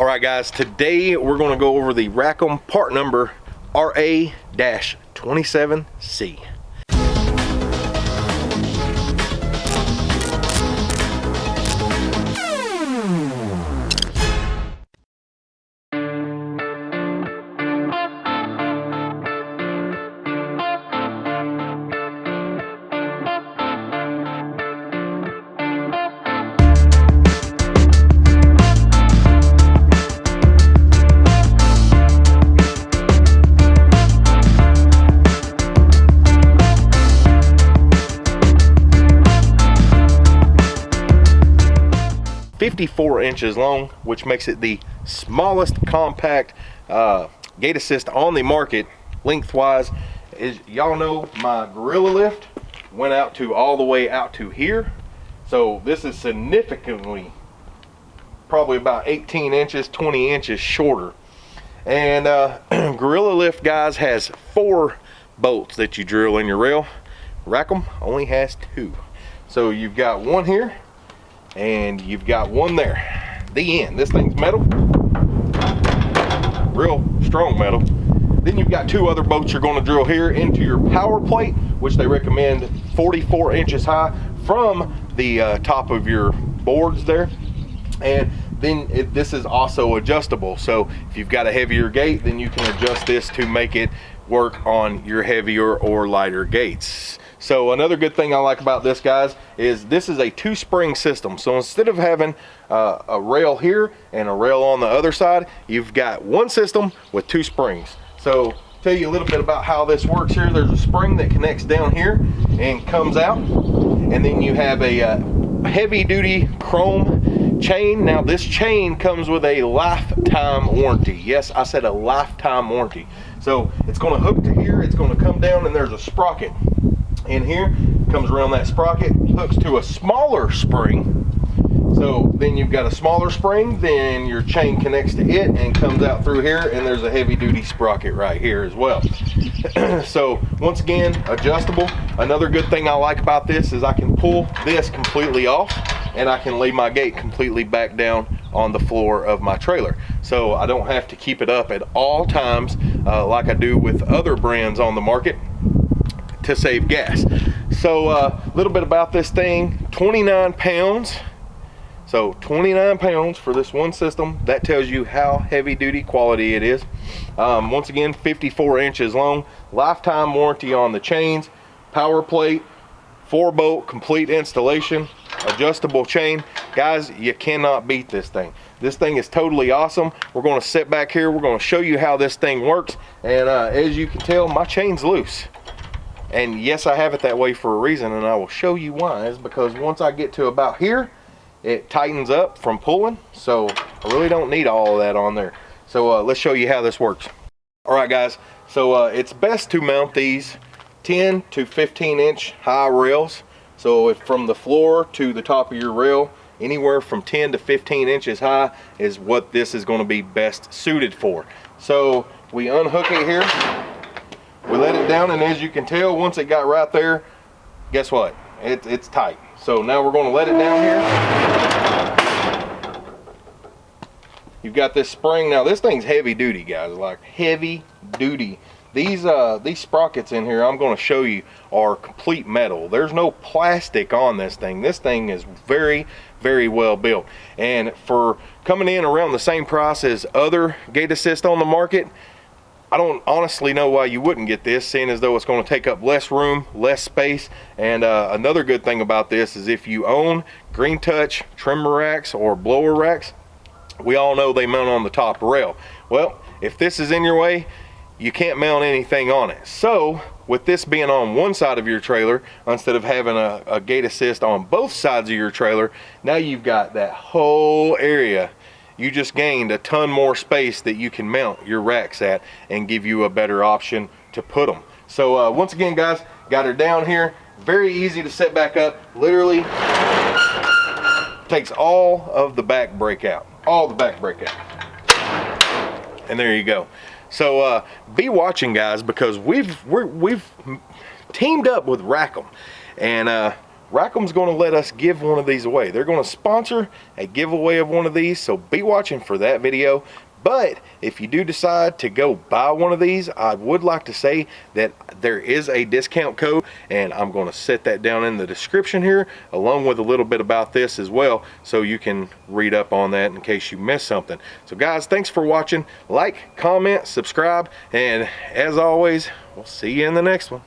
All right, guys, today we're gonna go over the Rackham part number RA-27C. 54 inches long, which makes it the smallest compact uh, gate assist on the market lengthwise. Is y'all know my Gorilla Lift went out to all the way out to here. So this is significantly, probably about 18 inches, 20 inches shorter. And uh, Gorilla Lift, guys, has four bolts that you drill in your rail. Rackham only has two. So you've got one here, and you've got one there. The end. This thing's metal. Real strong metal. Then you've got two other bolts you're going to drill here into your power plate which they recommend 44 inches high from the uh, top of your boards there. And then it, this is also adjustable. So if you've got a heavier gate then you can adjust this to make it work on your heavier or lighter gates so another good thing I like about this guys is this is a two spring system. So instead of having uh, a rail here and a rail on the other side, you've got one system with two springs. So tell you a little bit about how this works here. There's a spring that connects down here and comes out. And then you have a uh, heavy duty chrome chain. Now this chain comes with a lifetime warranty. Yes, I said a lifetime warranty. So it's gonna hook to here, it's gonna come down and there's a sprocket in here, comes around that sprocket, hooks to a smaller spring. So then you've got a smaller spring, then your chain connects to it and comes out through here and there's a heavy duty sprocket right here as well. so once again, adjustable. Another good thing I like about this is I can pull this completely off and I can lay my gate completely back down on the floor of my trailer. So I don't have to keep it up at all times uh, like I do with other brands on the market to save gas. So a uh, little bit about this thing, 29 pounds. So 29 pounds for this one system. That tells you how heavy duty quality it is. Um, once again, 54 inches long, lifetime warranty on the chains, power plate, four bolt complete installation, adjustable chain. Guys, you cannot beat this thing. This thing is totally awesome. We're gonna sit back here. We're gonna show you how this thing works. And uh, as you can tell, my chain's loose. And yes, I have it that way for a reason, and I will show you why. Is because once I get to about here, it tightens up from pulling. So I really don't need all of that on there. So uh, let's show you how this works. All right, guys. So uh, it's best to mount these 10 to 15 inch high rails. So from the floor to the top of your rail, anywhere from 10 to 15 inches high is what this is going to be best suited for. So we unhook it here we let it down and as you can tell, once it got right there, guess what? It, it's tight. So now we're gonna let it down here. You've got this spring. Now this thing's heavy duty, guys, like heavy duty. These uh, these sprockets in here, I'm gonna show you, are complete metal. There's no plastic on this thing. This thing is very, very well built. And for coming in around the same price as other gate assist on the market, I don't honestly know why you wouldn't get this, seeing as though it's going to take up less room, less space. And uh, another good thing about this is if you own Green Touch trimmer racks or blower racks, we all know they mount on the top rail. Well, if this is in your way, you can't mount anything on it. So with this being on one side of your trailer, instead of having a, a gate assist on both sides of your trailer, now you've got that whole area you just gained a ton more space that you can mount your racks at and give you a better option to put them. So uh, once again, guys, got her down here. Very easy to set back up. Literally takes all of the back brake out. All the back brake out. And there you go. So uh, be watching, guys, because we've we have teamed up with Rackham, and uh, Rackham's going to let us give one of these away. They're going to sponsor a giveaway of one of these, so be watching for that video. But if you do decide to go buy one of these, I would like to say that there is a discount code and I'm going to set that down in the description here along with a little bit about this as well so you can read up on that in case you missed something. So guys, thanks for watching. Like, comment, subscribe, and as always, we'll see you in the next one.